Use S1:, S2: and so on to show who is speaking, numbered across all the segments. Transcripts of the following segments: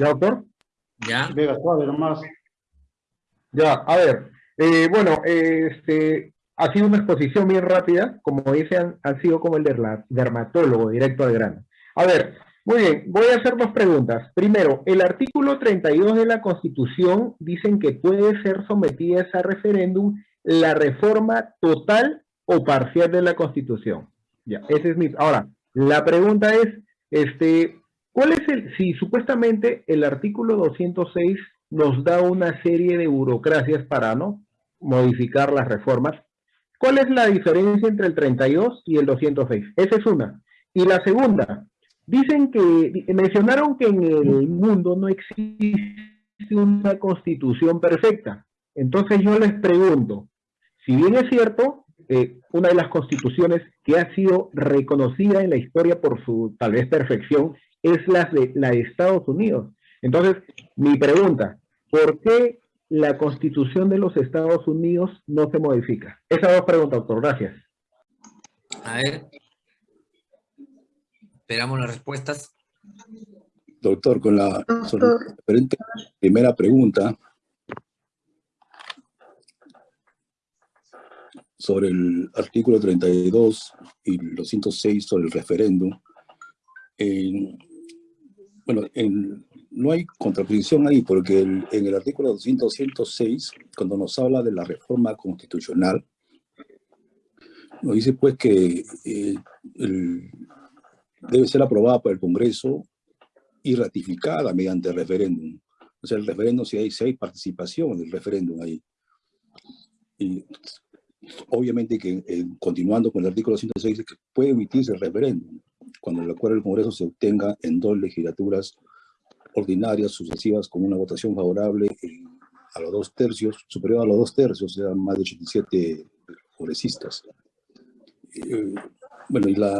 S1: ¿Ya, doctor?
S2: Ya.
S3: Vega, suave nomás.
S1: Ya, a ver. eh, bueno, este, ha sido una exposición bien rápida, como dicen, ha sido como el dermatólogo, directo al grano. A ver, muy bien, voy a hacer dos preguntas. Primero, el artículo 32 de la Constitución dicen que puede ser sometida a referéndum la reforma total o parcial de la Constitución. Ya, ese es mi... Ahora, la pregunta es, este, ¿cuál es el... Si supuestamente el artículo 206 nos da una serie de burocracias para, ¿no? Modificar las reformas, ¿Cuál es la diferencia entre el 32 y el 206? Esa es una. Y la segunda, dicen que, mencionaron que en el mundo no existe una constitución perfecta. Entonces yo les pregunto, si bien es cierto, eh, una de las constituciones que ha sido reconocida en la historia por su tal vez perfección es la de, la de Estados Unidos. Entonces, mi pregunta, ¿por qué la constitución de los Estados Unidos no se modifica? Esas dos preguntas, doctor. Gracias.
S2: A ver. Esperamos las respuestas.
S4: Doctor, con la referente primera pregunta sobre el artículo 32 y los 106 sobre el referéndum, bueno, en- no hay contraposición ahí porque en el artículo 200, 106, cuando nos habla de la reforma constitucional, nos dice pues que eh, debe ser aprobada por el Congreso y ratificada mediante referéndum. O sea, el referéndum, si hay, si hay participación del referéndum ahí. Y obviamente que eh, continuando con el artículo 106 dice que puede emitirse el referéndum cuando el acuerdo del Congreso se obtenga en dos legislaturas ordinarias sucesivas con una votación favorable en- a los dos tercios, superior a los dos tercios, o sea, más de 87 congresistas. Eh, bueno, y la,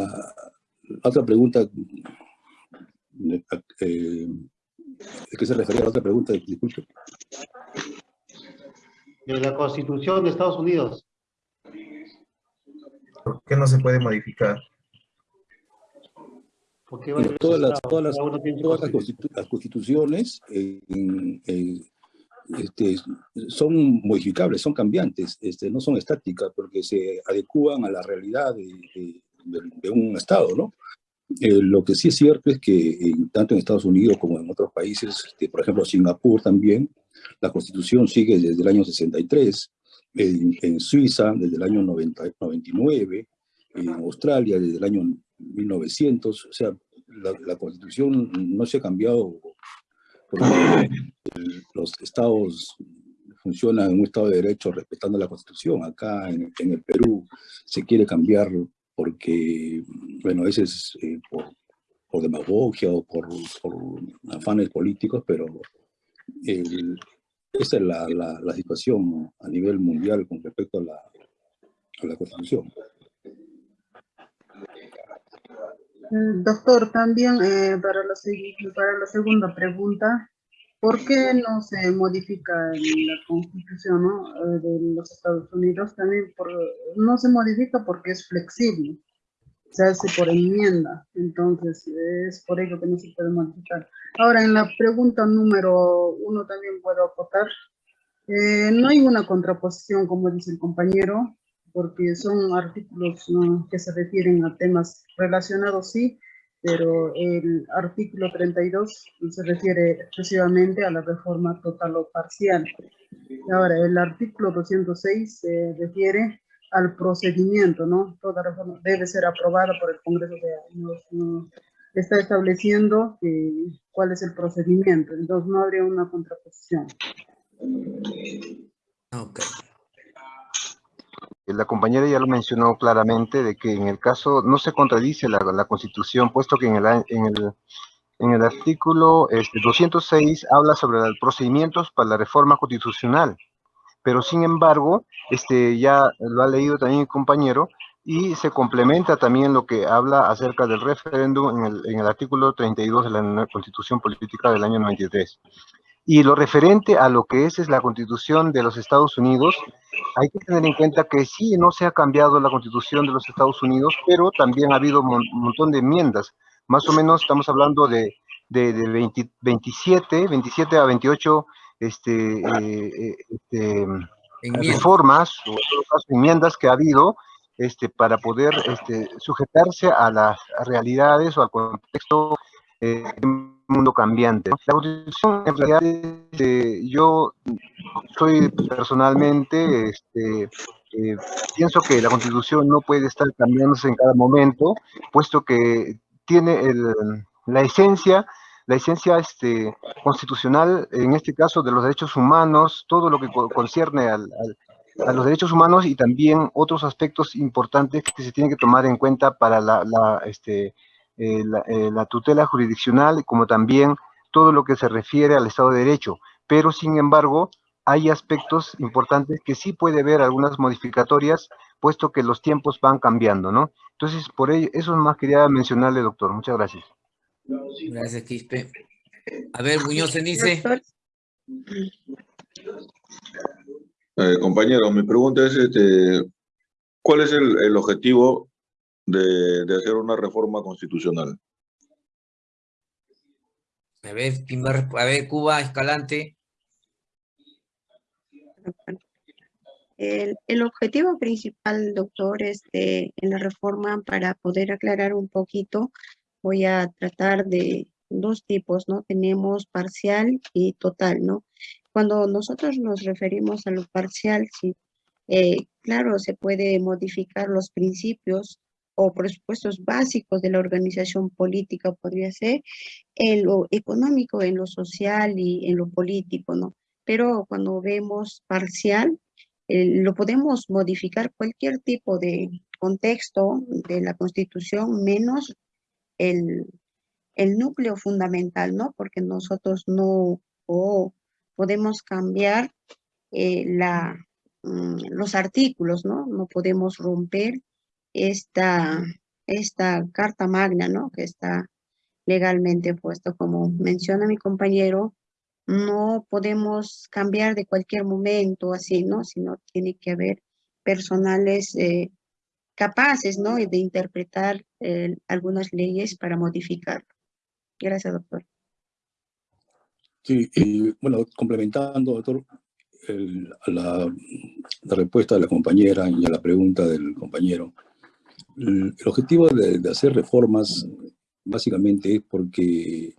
S4: la otra pregunta, eh, ¿a qué se refería la otra pregunta? Disculpe.
S3: De la Constitución de Estados Unidos.
S5: ¿Por qué no se puede modificar?
S3: Porque
S4: Bueno, todas las, todas las, todas las, constitu- las constituciones eh, en- este, son modificables, son cambiantes, este, no son estáticas porque se adecúan a la realidad de, de- de- de un Estado, ¿no? Eh, lo que sí es cierto es que en- tanto en Estados Unidos como en otros países, este, por ejemplo Singapur también, la constitución sigue desde el año 63, en, en Suiza desde el año 90 99, en Australia desde el año 1900, o sea, la, la constitución no se ha cambiado porque el- los estados funcionan en un estado de derecho respetando la constitución. Acá en, en el Perú se quiere cambiar porque, bueno, a veces eh, por, por demagogia o por, por afanes políticos, pero el- esa es la, la- la situación a nivel mundial con respecto a la, a la constitución.
S6: Mm, Doctor, también eh, para, la, segunda pregunta, ¿por qué no se modifica la constitución ¿no? eh, de los Estados Unidos? También no se modifica porque es flexible, se hace por enmienda, entonces es por ello que no se puede modificar. Ahora, en la pregunta número uno también puedo acotar, eh, no hay una contraposición, como dice el compañero, porque son artículos ¿no? que se refieren a temas relacionados, sí, pero el artículo 32 se refiere exclusivamente a la reforma total o parcial. Ahora, el artículo 206 se refiere al procedimiento, ¿no? Toda reforma debe ser aprobada por el Congreso de nos, nos está estableciendo eh, cuál es el procedimiento, entonces no habría una contraposición.
S2: Ok.
S7: La compañera ya lo mencionó claramente de que en el caso no se contradice la, Constitución, puesto que en el, a- en el, en el artículo este, 206 habla sobre los procedimientos para la reforma constitucional, pero sin embargo, este, ya lo ha leído también el compañero, y se complementa también lo que habla acerca del referéndum en el, en el artículo 32 de la Constitución Política del año 93. Y lo referente a lo que es, es la Constitución de los Estados Unidos, hay que tener en cuenta que sí, no se ha cambiado la Constitución de los Estados Unidos, pero también ha habido un mon- montón de enmiendas. Más o menos estamos hablando de de, de 20 27, 27 a 28 este, eh, este, reformas o en todo caso, enmiendas que ha habido este, para poder este, sujetarse a las realidades o al contexto eh, La Constitución, en realidad, este, yo soy personalmente, este, eh, pienso que la Constitución no puede estar cambiándose en cada momento, puesto que tiene el- la esencia la esencia este, constitucional, en este caso de los derechos humanos, todo lo que co- concierne al- al- a los derechos humanos y también otros aspectos importantes que se tienen que tomar en cuenta para la, la, este, eh, la, eh, la tutela jurisdiccional, como también todo lo que se refiere al Estado de Derecho. Pero, sin embargo, hay aspectos importantes que sí puede haber algunas modificatorias, puesto que los tiempos van cambiando, ¿no? Entonces, por ello, eso más quería mencionarle, doctor. Muchas gracias.
S2: Gracias, Quispe. A ver, Muñoz dice.
S6: Doctor,
S8: Eh, compañero, mi pregunta es, este, ¿cuál es el, el objetivo de, de hacer una reforma constitucional?
S2: A ver, ¿quién va a resp- a ver, Cuba, Escalante.
S9: El, el objetivo principal, doctor, este, en la reforma, para poder aclarar un poquito, voy a tratar de dos tipos, ¿no? Tenemos parcial y total, ¿no? Cuando nosotros nos referimos a lo parcial, sí, eh, claro, se puede modificar los principios o presupuestos básicos de la organización política, podría ser, en lo económico, en lo social y en lo político, ¿no? Pero cuando vemos parcial, eh, lo podemos modificar cualquier tipo de contexto de la Constitución, menos el, el núcleo fundamental, ¿no? Porque nosotros no o podemos cambiar eh, la, mm, los artículos, ¿no? No podemos romper esta, esta carta magna, ¿no? Que está legalmente puesto, como menciona mi compañero, no podemos cambiar de cualquier momento así, ¿no? Sino tiene que haber personales eh, capaces, ¿no? De interpretar eh, algunas leyes para modificar. Gracias, doctor.
S4: Sí, y, bueno, complementando, doctor, el- la, la respuesta de la compañera y a la pregunta del compañero, el, objetivo de, hacer reformas básicamente es porque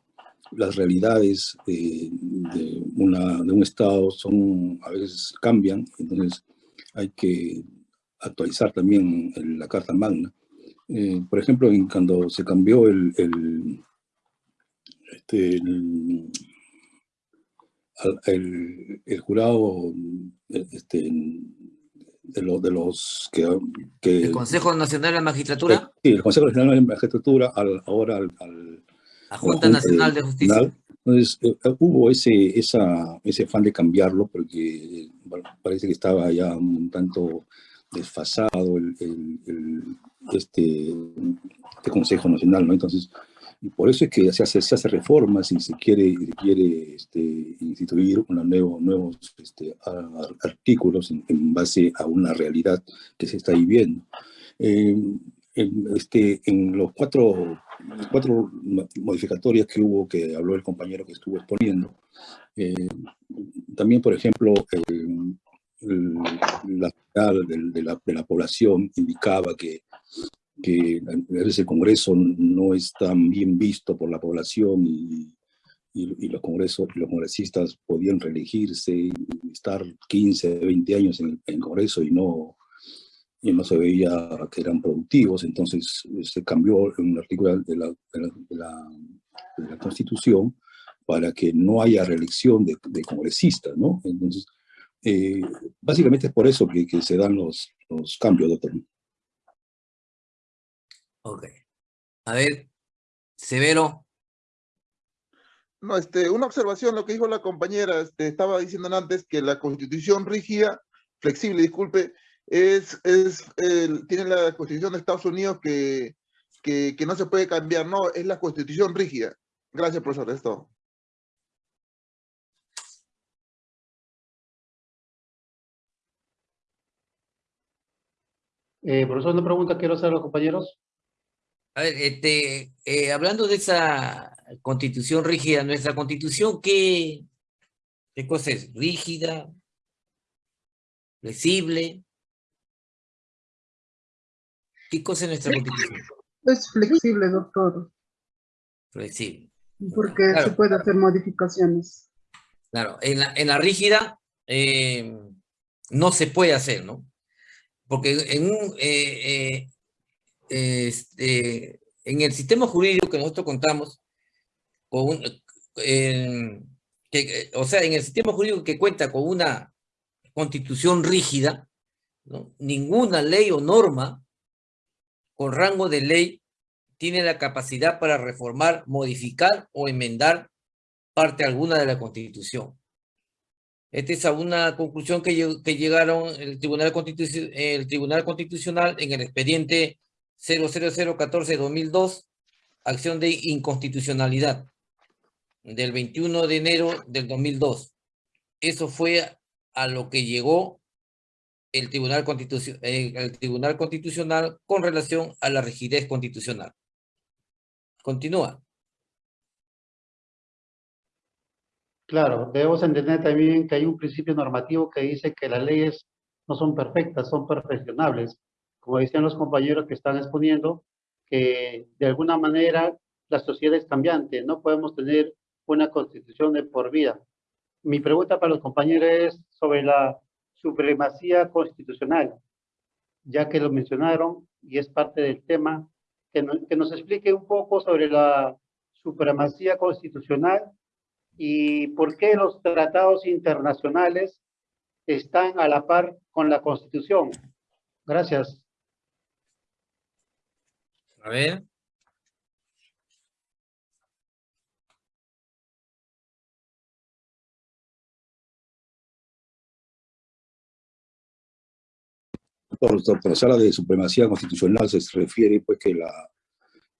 S4: las realidades de, de una, de un Estado son, a veces cambian, entonces hay que actualizar también la Carta Magna. Eh, por ejemplo, cuando se cambió el, el, este, el- jurado eh, este, de, los de los que, que
S2: El Consejo Nacional de la Magistratura,
S4: sí, el Consejo Nacional de Magistratura al, ahora al, al-
S2: la
S4: la
S2: Junta Nacional de Justicia.
S4: Nacional. Entonces, eh, eh, hubo ese, esa, ese afán de cambiarlo porque eh, bueno, parece que estaba ya un tanto desfasado el, el- el- este, este Consejo Nacional, ¿no? Entonces, y por eso es que se hace, se hace reformas y se quiere, se quiere este, instituir una nuevo, nuevos este, artículos en, en base a una realidad que se está viviendo. Eh, en, este, en los cuatro, cuatro mo- modificatorias que hubo, que habló el compañero que estuvo exponiendo, eh, también, por ejemplo, eh, la mitad del- de, la, de la población indicaba que, que a veces el Congreso no es tan bien visto por la población y, y, y los, congresos, los congresistas podían reelegirse estar 15, 20 años en el Congreso y no, y no se veía que eran productivos, entonces se cambió un artículo de la, de la, de la- de la Constitución para que no haya reelección de congresistas, ¿no? Entonces, eh, básicamente es por eso que, que se dan los, los cambios, doctor.
S2: Ok. A ver, Severo.
S10: No, este, una observación, lo que dijo la compañera, este, estaba diciendo antes que la constitución rígida, flexible, disculpe, es, es, el- tiene la constitución de Estados Unidos que, que, que no se puede cambiar, no, es la constitución rígida. Gracias, profesor, es todo.
S3: Eh, profesor, una pregunta quiero hacer a los compañeros.
S2: A ver, este, eh, hablando de esa constitución rígida, nuestra constitución, ¿qué, qué cosa es? ¿Rígida? ¿Flexible? ¿Qué cosa es nuestra constitución?
S6: Es flexible, doctor,
S2: Flexible.
S6: porque
S2: Claro.
S6: se puede hacer modificaciones.
S2: Claro, en la, en la rígida eh, no se puede hacer, ¿no? Porque en un, eh, eh, este, en el sistema jurídico que nosotros contamos, o sea, en el sistema jurídico que cuenta con una constitución rígida, ninguna ley o norma con rango de ley tiene la capacidad para reformar, modificar o enmendar parte alguna de la Constitución. Esta es una conclusión que, lleg- que llegaron el Tribunal, el Tribunal Constitucional en el expediente 00014-2002, acción de inconstitucionalidad, del 21 de enero del 2002. Eso fue a lo que llegó el Tribunal, Constitucio- eh, el Tribunal Constitucional con relación a la rigidez constitucional. Continúa.
S3: Claro, debemos entender también que hay un principio normativo que dice que las leyes no son perfectas, son perfeccionables. Como decían los compañeros que están exponiendo, que de alguna manera la sociedad es cambiante, no podemos tener una constitución de por vida. Mi pregunta para los compañeros es sobre la supremacía constitucional, ya que lo mencionaron y es parte del tema, que, no- que nos explique un poco sobre la supremacía constitucional y por qué los tratados internacionales están a la par con la Constitución. Gracias.
S2: A ver.
S4: Por, se habla de supremacía constitucional, se refiere pues que la,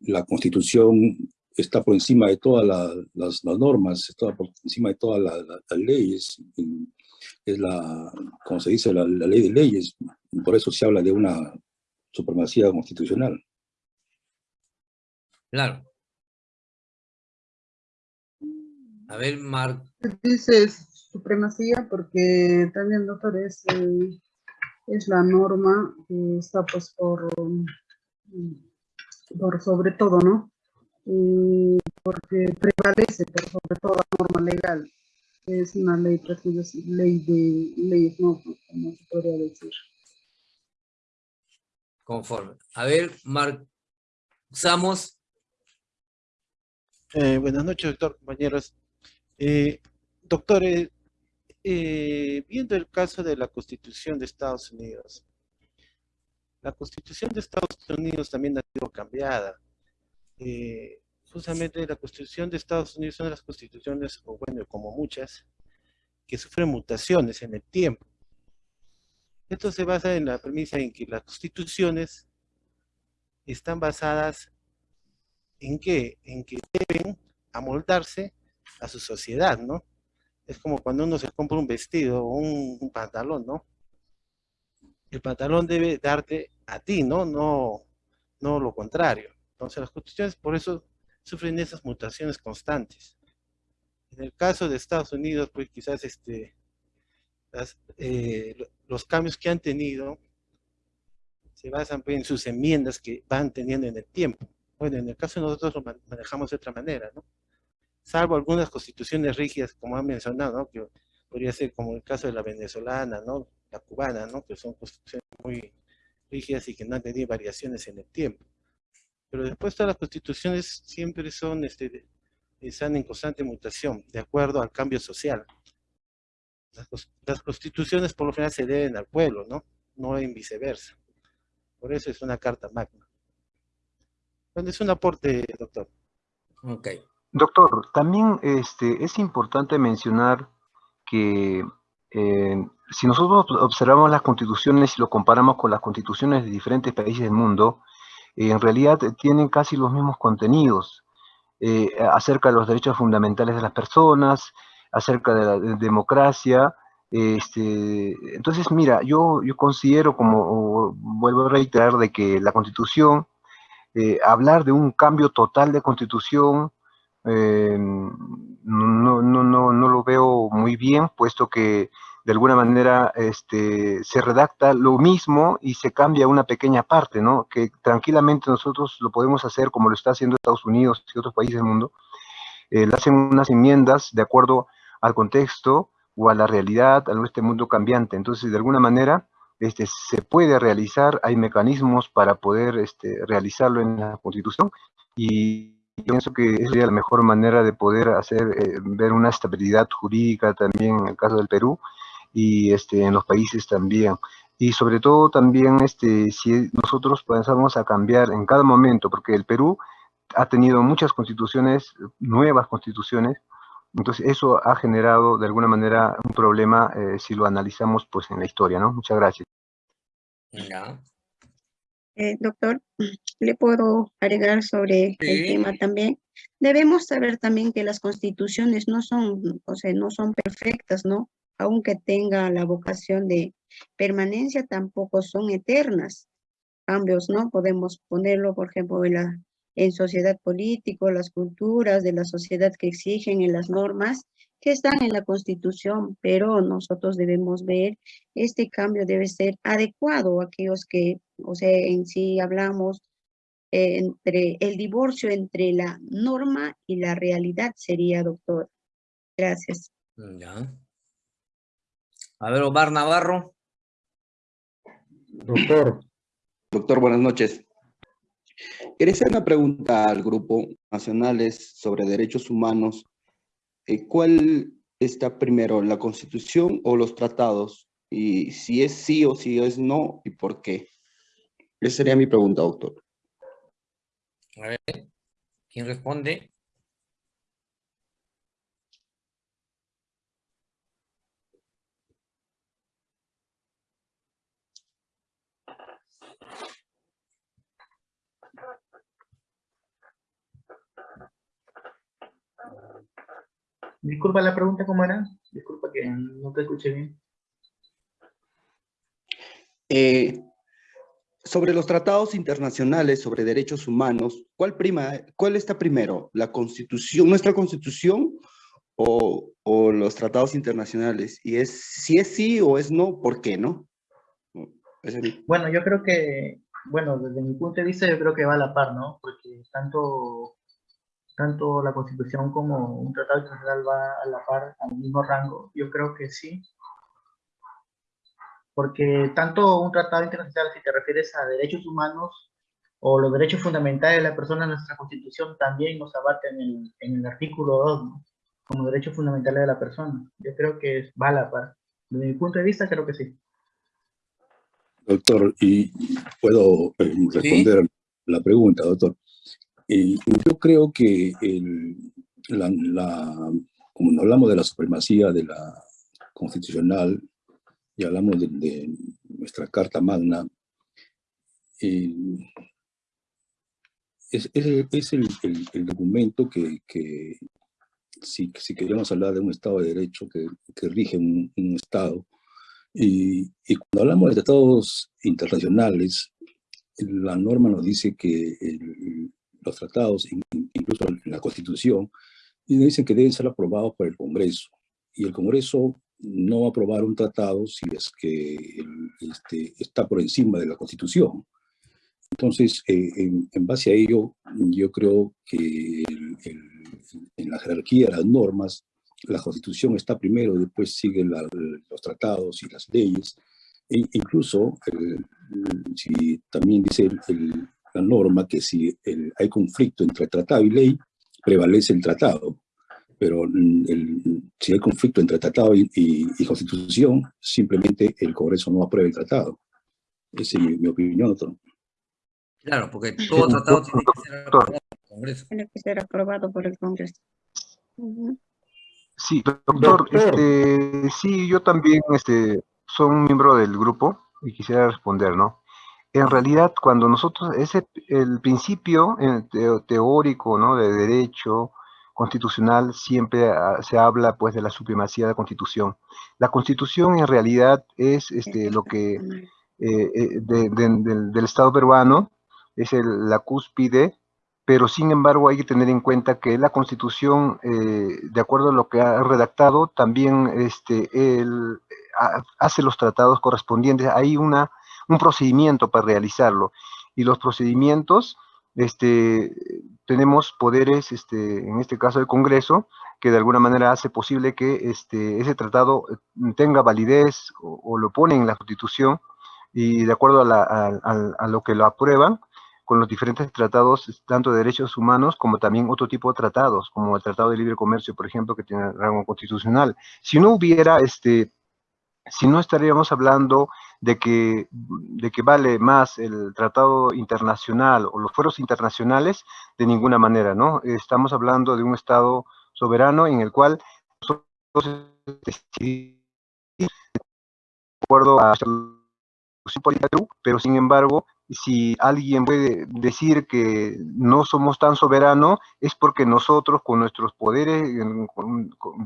S4: la constitución está por encima de todas la- las, las normas, está por encima de todas la- la- las leyes, es la, como se dice, la, la ley de leyes, por eso se habla de una supremacía constitucional.
S2: Claro. A ver, Mar,
S6: Dice supremacía porque también, doctor, es, eh, es la norma que está pues por, por sobre todo, ¿no? Y porque prevalece por sobre toda norma legal. Es una ley, prácticamente es ley de leyes, ¿no? Como se podría decir.
S2: conforme. A ver, Mar, usamos.
S11: Eh, buenas noches, doctor, compañeros. Eh, eh, eh, viendo el caso de la Constitución de Estados Unidos, la Constitución de Estados Unidos también ha sido cambiada. Eh, justamente la Constitución de Estados Unidos es una de las constituciones, o bueno, como muchas, que sufren mutaciones en el tiempo. Esto se basa en la premisa en que las constituciones están basadas en qué? En que deben amoldarse a su sociedad, ¿no? Es como cuando uno se compra un vestido o un, pantalón, ¿no? El pantalón debe darte a ti, ¿no? No, no lo contrario. Entonces las constituciones por eso sufren esas mutaciones constantes. En el caso de Estados Unidos, pues quizás este, eh, lo- los cambios que han tenido se basan pues, en sus enmiendas que van teniendo en el tiempo. Bueno, en el caso de nosotros lo man- manejamos de otra manera, ¿no? Salvo algunas constituciones rígidas, como han mencionado, ¿no? Que podría ser como el caso de la venezolana, ¿no? La cubana, ¿no? Que son constituciones muy rígidas y que no han tenido variaciones en el tiempo. Pero después todas las constituciones siempre son, este, están en constante mutación, de acuerdo al cambio social. Las, las constituciones por lo general se deben al pueblo, ¿no? No en viceversa. Por eso es una carta magna. Bueno, es un aporte, doctor.
S2: Ok.
S7: Doctor, también este, es importante mencionar que eh, si nosotros observamos las constituciones y lo comparamos con las constituciones de diferentes países del mundo, eh, en realidad tienen casi los mismos contenidos eh, acerca de los derechos fundamentales de las personas, acerca de la de- democracia. Este, entonces, mira, yo, yo considero, como o vuelvo a reiterar, de que la constitución, eh, hablar de un cambio total de constitución, eh, no, no, no, no lo veo muy bien, puesto que de alguna manera este, se redacta lo mismo y se cambia una pequeña parte, ¿no? Que tranquilamente nosotros lo podemos hacer como lo está haciendo Estados Unidos y otros países del mundo. Eh, hacen unas enmiendas de acuerdo al contexto o a la realidad, a este mundo cambiante. Entonces, de alguna manera, este, se puede realizar, hay mecanismos para poder este, realizarlo en la Constitución y pienso que sería la mejor manera de poder hacer eh, ver una estabilidad jurídica también en el caso del Perú y este, en los países también. Y sobre todo también este, si nosotros pensamos a cambiar en cada momento, porque el Perú ha tenido muchas constituciones, nuevas constituciones, entonces eso ha generado de alguna manera un problema eh, si lo analizamos pues en la historia, ¿no? Muchas gracias.
S9: Eh, doctor, ¿le puedo agregar sobre el tema también? Debemos saber también que las constituciones no son, o sea, no son perfectas, ¿no? Aunque tenga la vocación de permanencia, tampoco son eternas. Cambios, ¿no? Podemos ponerlo, por ejemplo, en la en sociedad político, las culturas de la sociedad que exigen en las normas que están en la Constitución, pero nosotros debemos ver este cambio debe ser adecuado a aquellos que, o sea, en sí hablamos entre el divorcio entre la norma y la realidad sería, doctor. Gracias.
S2: Ya. A ver, Omar Navarro.
S1: Doctor.
S12: Doctor, buenas noches. Quería hacer una pregunta al Grupo Nacionales sobre Derechos Humanos. Eh, ¿Cuál está primero, la Constitución o los tratados? Y si es sí o si es no, ¿y por qué? Esa sería mi pregunta, doctor.
S2: A ver, ¿quién responde?
S13: Disculpa la pregunta, ¿cómo era? Disculpa que no te escuché bien.
S12: Eh, sobre los tratados internacionales sobre derechos humanos, ¿cuál, prima, ¿cuál está primero? ¿La constitución, nuestra constitución o, o, los tratados internacionales? Y es si es sí o es no, ¿por qué no?
S13: Bueno, yo creo que, bueno, desde mi punto de vista yo creo que va a la par, ¿no? Porque tanto tanto la Constitución como un tratado internacional va a la par, al mismo rango? Yo creo que sí. Porque tanto un tratado internacional, si te refieres a derechos humanos o los derechos fundamentales de la persona en nuestra Constitución, también nos abarca en el, en el artículo 2, como derechos fundamentales de la persona. Yo creo que va a la par. Desde mi punto de vista, creo que sí.
S4: Doctor, y puedo eh, responder la pregunta, doctor. Eh, yo creo que la, como hablamos de la supremacía de la constitucional y hablamos de, nuestra Carta Magna, eh, es, el, documento que, si, si, queremos hablar de un Estado de Derecho que, rige un, Estado, y, y, cuando hablamos de tratados internacionales, la norma nos dice que el, los tratados, incluso la Constitución, y dicen que deben ser aprobados por el Congreso. Y el Congreso no va a aprobar un tratado si es que este, está por encima de la Constitución. Entonces, eh, en, base a ello, yo creo que en la jerarquía de las normas, la Constitución está primero, después siguen los tratados y las leyes. E incluso, si también dice el, la norma que si hay conflicto entre tratado y ley, prevalece el tratado. Pero si hay conflicto entre tratado y, constitución, simplemente el Congreso no aprueba el tratado. Esa es mi, opinión, doctor.
S2: Claro, porque todo tratado tiene que ser aprobado por el Congreso.
S9: Tiene que ser aprobado por el Congreso.
S7: Sí, doctor, Este, sí, yo también este, soy un miembro del grupo y quisiera responder, ¿no? En realidad cuando nosotros, ese, el principio eh, teórico ¿no? de derecho constitucional siempre ah, se habla pues de la supremacía de la constitución. La constitución en realidad es este, lo que eh, eh, del, Estado peruano, es la cúspide, pero sin embargo hay que tener en cuenta que la Constitución, eh, de acuerdo a lo que ha redactado, también este, él, hace los tratados correspondientes. Hay una, un procedimiento para realizarlo. Y los procedimientos, este, tenemos poderes, este, en este caso el Congreso, que de alguna manera hace posible que este, ese tratado eh, tenga validez o, lo pone en la Constitución y de acuerdo a, a lo que lo aprueban, con los diferentes tratados, tanto de derechos humanos como también otro tipo de tratados, como el Tratado de Libre Comercio, por ejemplo, que tiene rango constitucional. Si no hubiera, este, si no estaríamos hablando de que, de que vale más el tratado internacional o los fueros internacionales, de ninguna manera, ¿no? Estamos hablando de un Estado soberano en el cual nosotros de acuerdo a la pero sin embargo si alguien puede decir que no somos tan soberanos, es porque nosotros con nuestros poderes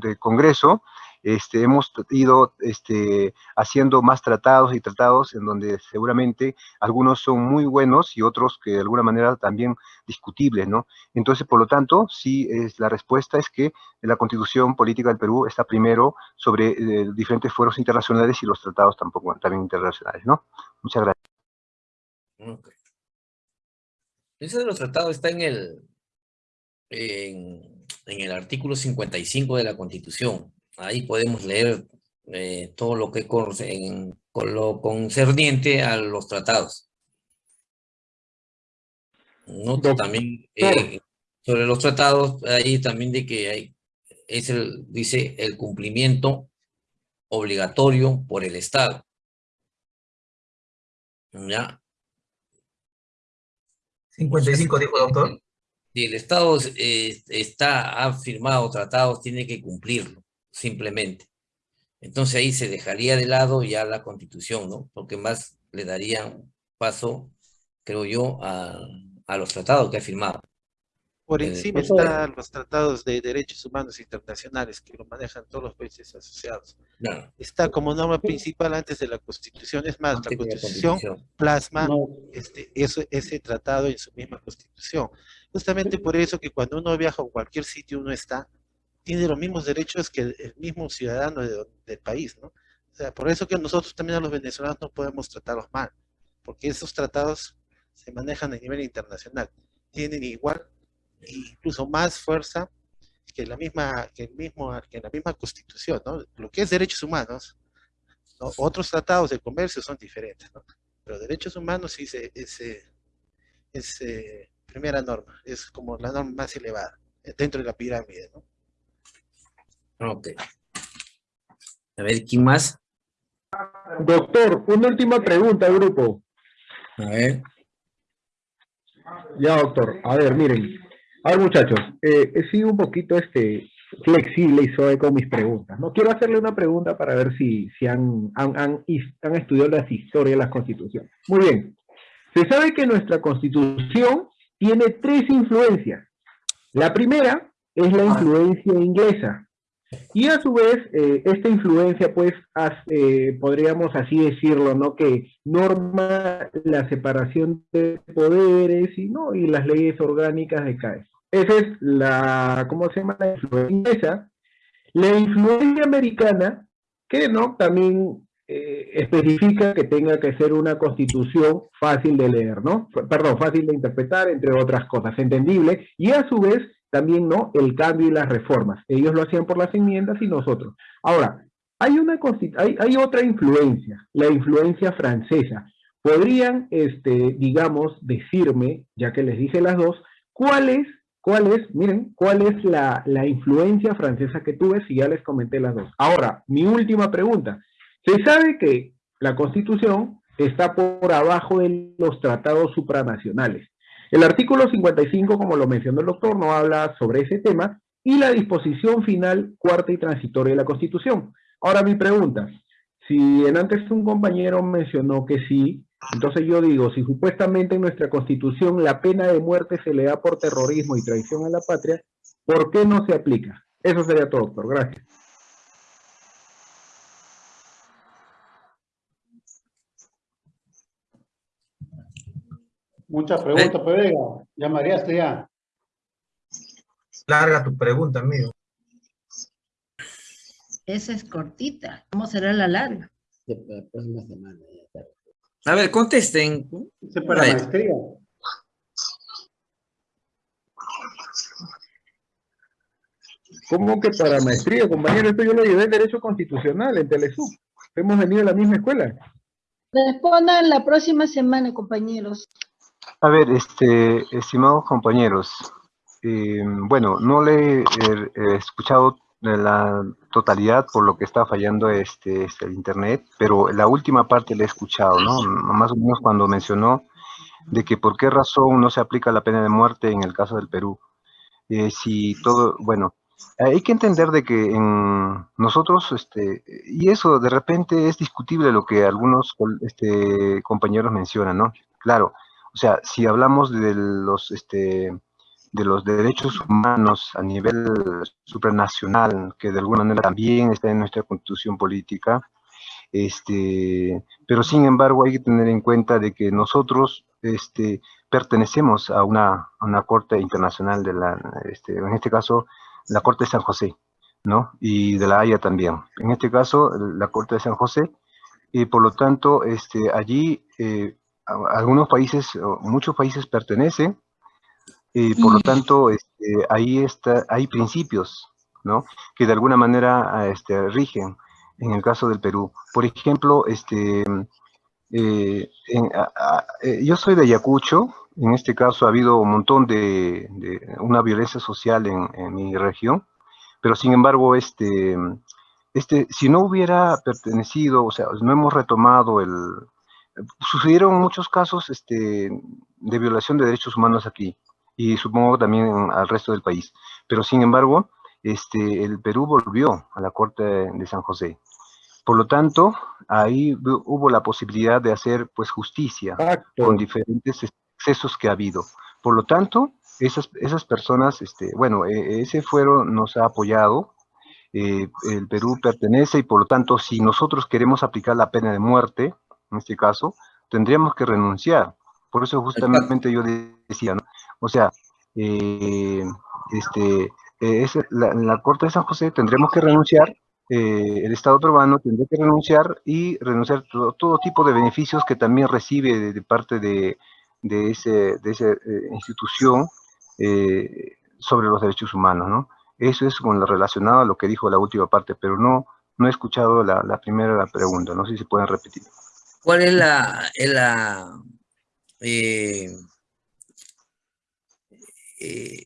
S7: de Congreso este, hemos ido este, haciendo más tratados y tratados en donde seguramente algunos son muy buenos y otros que de alguna manera también discutibles, ¿no? Entonces, por lo tanto, sí, es, la respuesta es que la Constitución Política del Perú está primero sobre eh, diferentes foros internacionales y los tratados tampoco, también internacionales, ¿no? Muchas gracias.
S2: Okay. Ese de los tratados está en el, en, el artículo 55 de la Constitución. Ahí podemos leer eh, todo lo que en, con lo concerniente a los tratados. Noto también eh, sobre los tratados, ahí también de que hay, es el, dice el cumplimiento obligatorio por el Estado. ¿Ya?
S5: 55, dijo doctor.
S2: Si el Estado eh, está, ha firmado tratados, tiene que cumplirlo, simplemente. Entonces ahí se dejaría de lado ya la Constitución, ¿no? Porque más le daría paso, creo yo, a, a los tratados que ha firmado.
S11: Por eh, encima están los tratados de derechos humanos internacionales que lo manejan todos los países asociados. Está como norma principal antes de la Constitución. Es más, la Constitución, plasma este, ese tratado en su misma Constitución. Justamente por eso que cuando uno viaja a cualquier sitio uno está, tiene los mismos derechos que el mismo ciudadano del país, ¿no? O sea, por eso que nosotros también a los venezolanos no podemos tratarlos mal, porque esos tratados se manejan a nivel internacional. Tienen igual incluso más fuerza que la misma, que el mismo, que la misma constitución, ¿no? Lo que es derechos humanos, otros tratados de comercio son diferentes, ¿no? Pero derechos humanos sí es, es, eh, primera norma, es como la norma más elevada eh, dentro de la pirámide, ¿no?
S2: Ok. A ver, ¿quién más?
S1: Doctor, una última pregunta, grupo.
S2: A ver.
S1: Ya, doctor. A ver, miren. A ver, muchachos, eh, he sido un poquito este, flexible y suave con mis preguntas. No quiero hacerle una pregunta para ver si, si han, han, han, han estudiado las historias de las constituciones. Muy bien. Se sabe que nuestra constitución tiene tres influencias. La primera es la influencia inglesa. Y a su vez, eh, esta influencia, pues, eh, podríamos así decirlo, ¿no? Que norma la separación de poderes y, ¿no? y las leyes orgánicas de cada esa es la, ¿cómo se llama? La influencia La influencia americana, que no, también eh, especifica que tenga que ser una constitución fácil de leer, ¿no? Perdón, fácil de interpretar, entre otras cosas, entendible, y a su vez también, ¿no? El cambio y las reformas. Ellos lo hacían por las enmiendas y nosotros. Ahora, hay, una hay, hay otra influencia, la influencia francesa. Podrían, este, digamos, decirme, ya que les dije las dos, cuál es ¿Cuál es, miren, cuál es la, influencia francesa que tuve si ya les comenté las dos? Ahora, mi última pregunta. Se sabe que la Constitución está por abajo de los tratados supranacionales. El artículo 55, como lo mencionó el doctor, no habla sobre ese tema, y la disposición final cuarta y transitoria de la Constitución. Ahora mi pregunta, si en antes un compañero mencionó que sí, entonces yo digo, si supuestamente en nuestra constitución la pena de muerte se le da por terrorismo y traición a la patria, ¿por qué no se aplica? Eso sería todo, doctor. Gracias.
S3: Muchas preguntas, Pedro. Ya mareaste ya.
S5: Larga tu pregunta, amigo.
S14: Esa es cortita. ¿Cómo será la larga?
S15: La próxima semana.
S2: A ver, contesten.
S3: Ese para
S2: ver.
S3: maestría.
S1: ¿Cómo que para maestría, compañero? Esto yo lo llevé en Derecho Constitucional, en Telesub. Hemos venido a la misma escuela.
S16: Respondan la próxima semana, compañeros.
S7: A ver, este, estimados compañeros, eh, bueno, no le he, he escuchado la totalidad por lo que está fallando este, este, el internet, pero la última parte la he escuchado, ¿no? Más o menos cuando mencionó de que por qué razón no se aplica la pena de muerte en el caso del Perú. Eh, si todo, bueno, hay que entender de que en nosotros, este, y eso de repente es discutible lo que algunos este, compañeros mencionan, ¿no? Claro, o sea, si hablamos de los, este, de los derechos humanos a nivel supranacional, que de alguna manera también está en nuestra constitución política, este, pero sin embargo hay que tener en cuenta de que nosotros este, pertenecemos a una, una corte internacional de la, este, en este caso, la Corte de San José, ¿no? Y de la Haya también. En este caso, la Corte de San José, y por lo tanto, este, allí eh, algunos países, muchos países pertenecen, y por lo tanto, este, ahí está, hay principios, ¿no? Que de alguna manera ah, este, rigen en el caso del Perú. Por ejemplo, este, eh, en- a- a- eh, yo soy de Ayacucho, en este caso ha habido un montón de, de una violencia social en, en mi región, pero sin embargo, este, este, si no hubiera pertenecido, o sea, no hemos retomado el... Sucedieron muchos casos este, de violación de derechos humanos aquí, y supongo también al resto del país, pero sin embargo, este, el Perú volvió a la Corte de San José. Por lo tanto, ahí hu- hubo la posibilidad de hacer pues justicia con diferentes excesos que ha habido. Por lo tanto, esas, esas personas, este, bueno, eh, ese fuero nos ha apoyado, eh, el Perú pertenece y por lo tanto, si nosotros queremos aplicar la pena de muerte, en este caso, tendríamos que renunciar. Por eso justamente yo decía, ¿no? O sea, eh, este, eh, es la, en la Corte de San José tendremos que renunciar, eh, el Estado peruano tendría que renunciar y renunciar todo, todo tipo de beneficios que también recibe de, de parte de, de ese, de esa eh, institución sobre los derechos humanos, ¿no? Eso es con lo relacionado a lo que dijo la última parte, pero no, no he escuchado la, la primera pregunta, no sé si pueden repetir.
S2: ¿Cuál es la, es la, eh, eh,